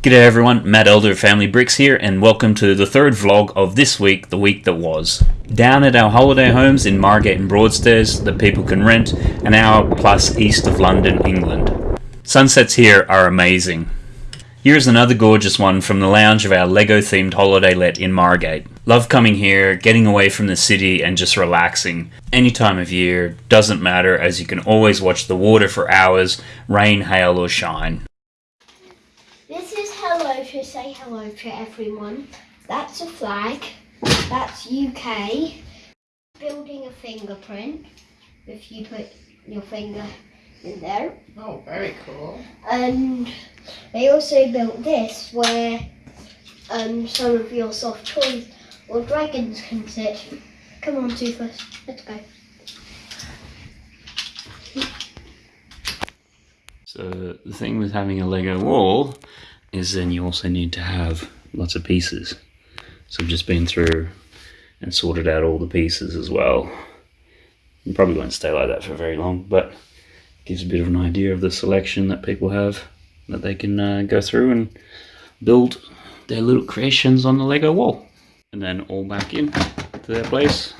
G'day everyone, Matt Elder of Family Bricks here, and welcome to the third vlog of this week, the week that was. Down at our holiday homes in Margate and Broadstairs that people can rent, an hour plus east of London, England. Sunsets here are amazing. Here's another gorgeous one from the lounge of our Lego themed holiday let in Margate. Love coming here, getting away from the city and just relaxing. Any time of year, doesn't matter as you can always watch the water for hours, rain, hail or shine. This is hello to say hello to everyone. That's a flag. That's UK. Building a fingerprint. If you put your finger in there. Oh, very cool. And they also built this where um, some of your soft toys or dragons can sit. Come on, Toothless. Let's go. So the thing with having a Lego wall is then you also need to have lots of pieces. So I've just been through and sorted out all the pieces as well. You probably won't stay like that for very long, but gives a bit of an idea of the selection that people have that they can uh, go through and build their little creations on the Lego wall. And then all back in to their place,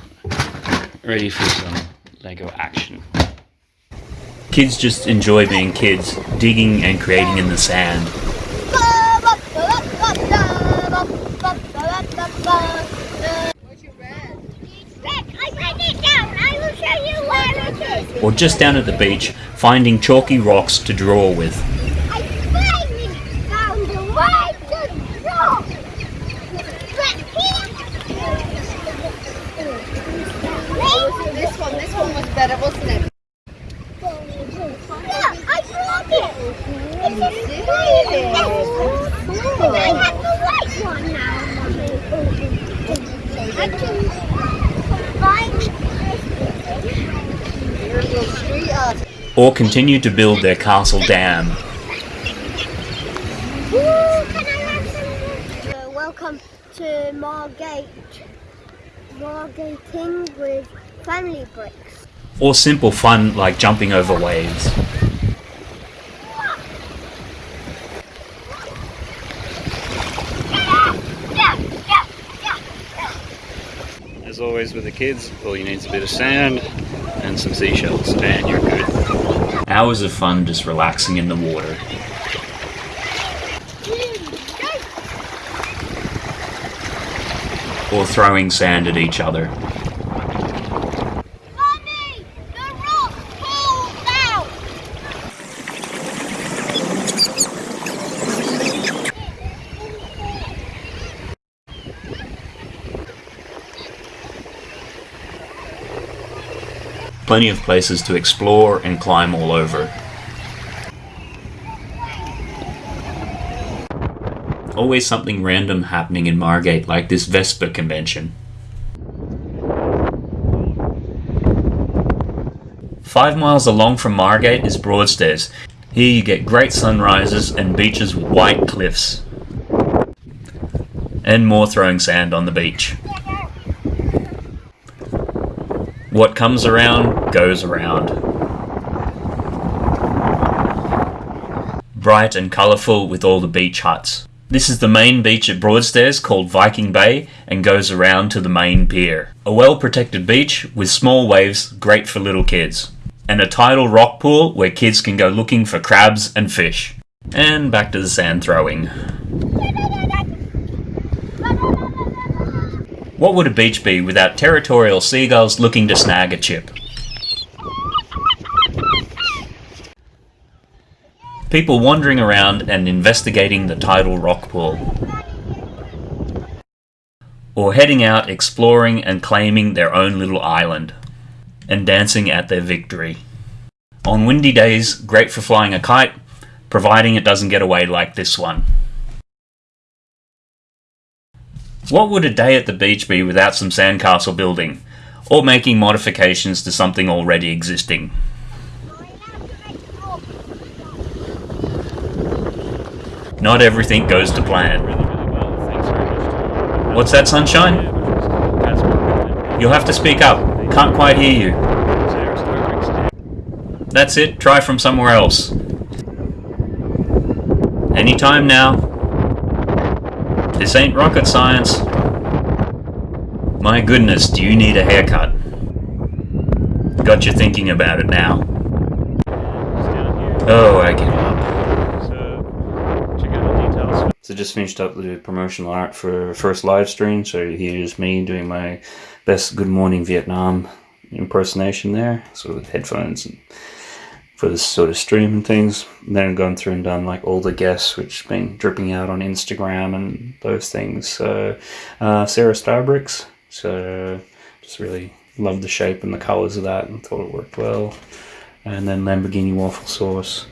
ready for some Lego action. Kids just enjoy being kids, digging and creating in the sand. Or just down at the beach, finding chalky rocks to draw with. I finally found the right to draw. This one, this one was better, wasn't it? Yeah, I brought it. It's a did? And I have the white one now. I can combine You're a little street art. Or continue to build their castle dam. Ooh, can I have some? Uh, welcome to Margate. Margating with family bricks. Or simple fun like jumping over waves. As always with the kids, all you need is a bit of sand and some seashells, and you're good. Hours of fun just relaxing in the water. Or throwing sand at each other. Plenty of places to explore and climb all over. Always something random happening in Margate, like this Vespa convention. Five miles along from Margate is Broadstairs. Here you get great sunrises and beaches with white cliffs. And more throwing sand on the beach. What comes around goes around. Bright and colourful with all the beach huts. This is the main beach at Broadstairs called Viking Bay and goes around to the main pier. A well protected beach with small waves, great for little kids. And a tidal rock pool where kids can go looking for crabs and fish. And back to the sand throwing. What would a beach be without territorial seagulls looking to snag a chip? People wandering around and investigating the tidal rock pool. Or heading out exploring and claiming their own little island. And dancing at their victory. On windy days, great for flying a kite, providing it doesn't get away like this one. What would a day at the beach be without some sandcastle building? Or making modifications to something already existing? Not everything goes to plan. What's that, sunshine? You'll have to speak up. Can't quite hear you. That's it. Try from somewhere else. Anytime now. This ain't rocket science. My goodness, do you need a haircut? Got you thinking about it now. Oh, I the details. So just finished up the promotional art for first live stream. So here's me doing my best Good Morning Vietnam impersonation there. So with headphones and for this sort of stream and things. And then gone through and done like all the guests, which been dripping out on Instagram and those things. So uh, Sarah Starbricks. So just really loved the shape and the colours of that and thought it worked well. And then Lamborghini waffle sauce.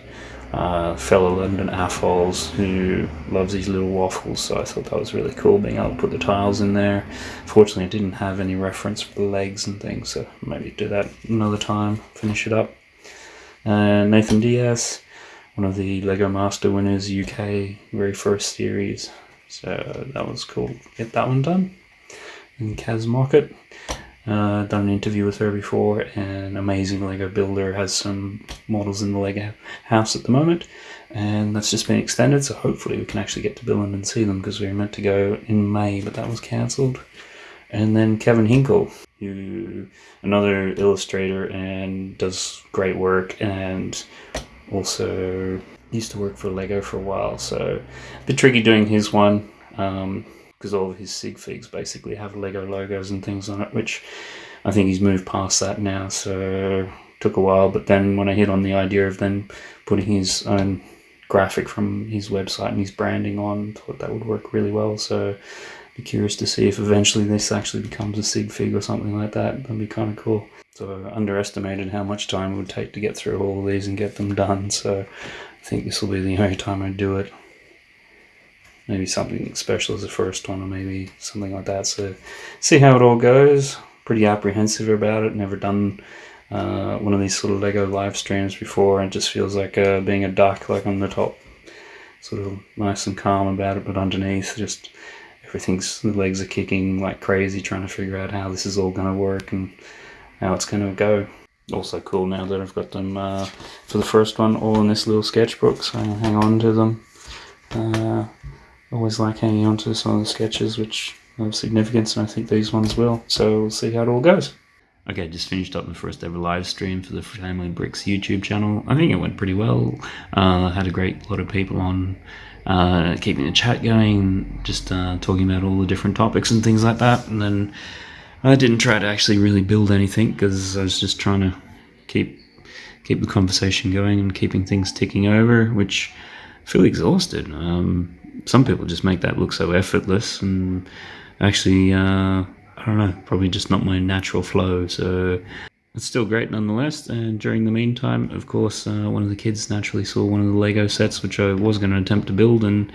Uh, fellow London AFOLs who loves these little waffles, so I thought that was really cool being able to put the tiles in there. Fortunately, I didn't have any reference for the legs and things, so maybe do that another time, finish it up. Uh, Nathan Diaz, one of the Lego Master winners, UK very first series, so that was cool. Get that one done. And Kaz Market, uh, done an interview with her before, and amazing Lego builder has some models in the Lego house at the moment, and that's just been extended. So hopefully we can actually get to Billund and see them because we were meant to go in May, but that was cancelled. And then Kevin Hinkle, who another illustrator and does great work, and also used to work for Lego for a while. So a bit tricky doing his one. Um, because all of his sig figs basically have Lego logos and things on it, which I think he's moved past that now. So took a while, but then when I hit on the idea of then putting his own graphic from his website and his branding on, thought that would work really well. So be curious to see if eventually this actually becomes a sig fig or something like that. That'd be kind of cool. So I underestimated how much time it would take to get through all of these and get them done. So I think this will be the only time I do it maybe something special as the first one or maybe something like that so see how it all goes pretty apprehensive about it never done uh, one of these sort of lego live streams before and just feels like uh, being a duck like on the top sort of nice and calm about it but underneath just everything's the legs are kicking like crazy trying to figure out how this is all going to work and how it's going to go also cool now that I've got them uh, for the first one all in this little sketchbook so I hang on to them uh, always like hanging on to some of the sketches which have significance, and I think these ones will. So we'll see how it all goes. Okay, just finished up the first ever live stream for the Family Bricks YouTube channel. I think it went pretty well. Uh, had a great lot of people on, uh, keeping the chat going, just uh, talking about all the different topics and things like that. And then I didn't try to actually really build anything because I was just trying to keep keep the conversation going and keeping things ticking over, which I feel exhausted. Um, some people just make that look so effortless and actually uh, I don't know probably just not my natural flow so it's still great nonetheless. And during the meantime of course uh, one of the kids naturally saw one of the Lego sets which I was going to attempt to build and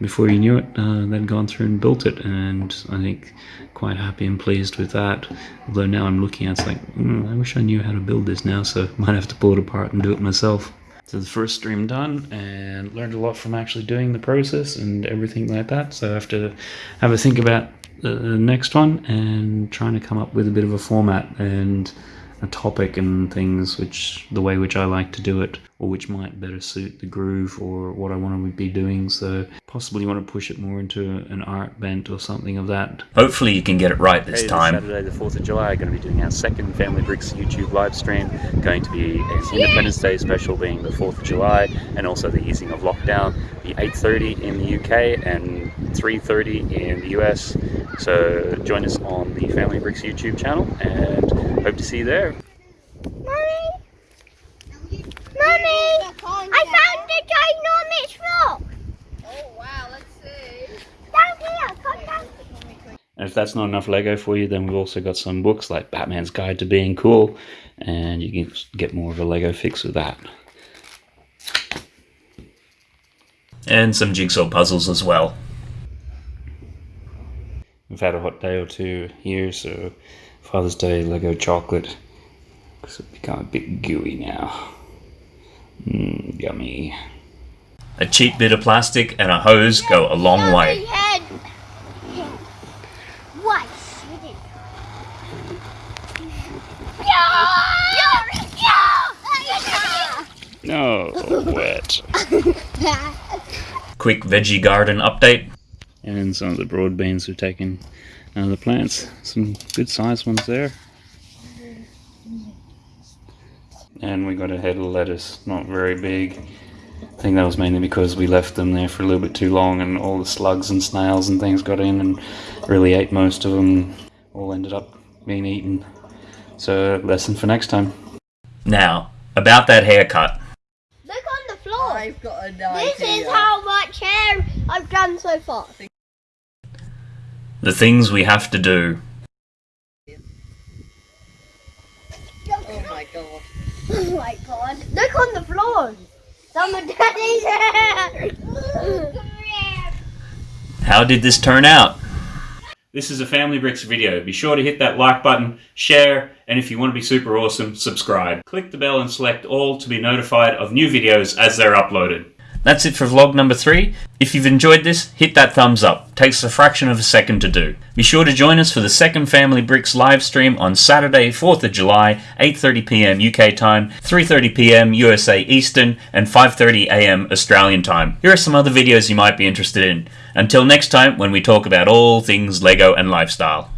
before you knew it uh, they'd gone through and built it and I think quite happy and pleased with that. Although now I'm looking at it, it's like mm, I wish I knew how to build this now so might have to pull it apart and do it myself. So the first stream done and learned a lot from actually doing the process and everything like that. So I have to have a think about the next one and trying to come up with a bit of a format and a topic and things which the way which I like to do it or which might better suit the groove or what I want to be doing so possibly you want to push it more into an art bent or something of that. Hopefully you can get it right this hey, time. This Saturday the 4th of July going to be doing our second Family Bricks YouTube live stream going to be an Independence Day special being the 4th of July and also the easing of lockdown the 8.30 in the UK and 3.30 in the US so join us on the Family Bricks YouTube channel and hope to see you there. Mommy! Mommy! I found a ginormous rock! Oh wow, let's see. Down here, come down. And if that's not enough Lego for you, then we've also got some books like Batman's Guide to Being Cool, and you can get more of a Lego fix with that. And some jigsaw puzzles as well. We've had a hot day or two here, so Father's Day Lego chocolate. Because it's become a bit gooey now. Mmm, yummy. A cheap bit of plastic and a hose go a long way. What? No, wet. Quick veggie garden update. And some of the broad beans we've taken out of the plants. Some good sized ones there. And we got a head of lettuce, not very big. I think that was mainly because we left them there for a little bit too long and all the slugs and snails and things got in and really ate most of them. All ended up being eaten. So, lesson for next time. Now, about that haircut. Look on the floor. I've got an This is how much hair I've done so far. The things we have to do. Oh my god. Oh my god. Look on the floor. Some of Daddy's hair. How did this turn out? This is a Family Bricks video. Be sure to hit that like button, share, and if you want to be super awesome, subscribe. Click the bell and select all to be notified of new videos as they're uploaded. That's it for vlog number three. If you've enjoyed this, hit that thumbs up. Takes a fraction of a second to do. Be sure to join us for the second Family Bricks live stream on Saturday, 4th of July, 8.30pm UK time, 3.30pm USA Eastern, and 5.30am Australian time. Here are some other videos you might be interested in. Until next time, when we talk about all things LEGO and lifestyle.